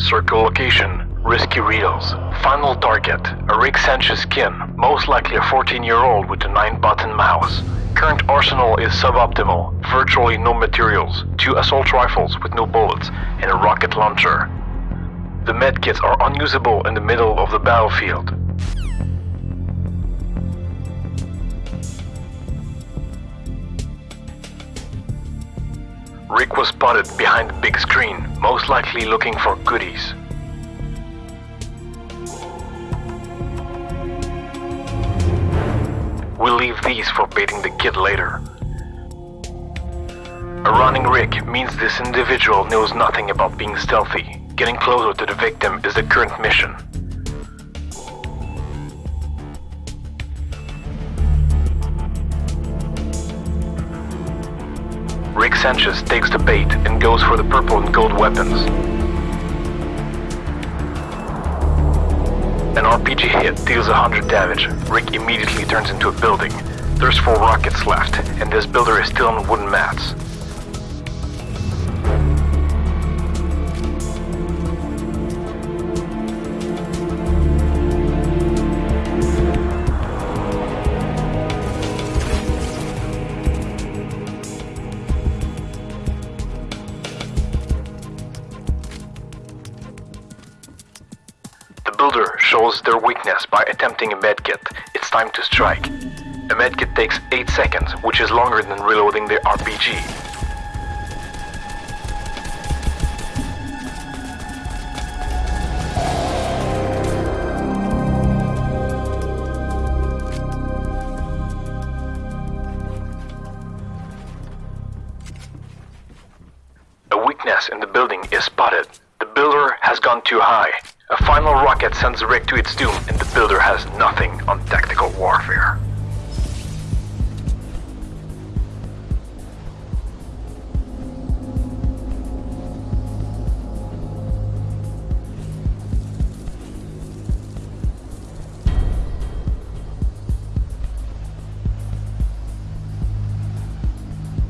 Circle location, risky reels. Final target, a Rick Sanchez skin, most likely a 14-year-old with a 9-button mouse. Current arsenal is suboptimal, virtually no materials, two assault rifles with no bullets, and a rocket launcher. The medkits are unusable in the middle of the battlefield. Rick was spotted behind the big screen, most likely looking for goodies. We'll leave these for baiting the kid later. A running Rick means this individual knows nothing about being stealthy. Getting closer to the victim is the current mission. Sanchez takes the bait and goes for the purple and gold weapons. An RPG hit deals 100 damage. Rick immediately turns into a building. There's four rockets left, and this builder is still on wooden mats. Builder shows their weakness by attempting a medkit. It's time to strike. A medkit takes 8 seconds, which is longer than reloading the RPG. A weakness in the building is spotted. The builder has gone too high. A final rocket sends Rick to its doom, and the builder has nothing on tactical warfare.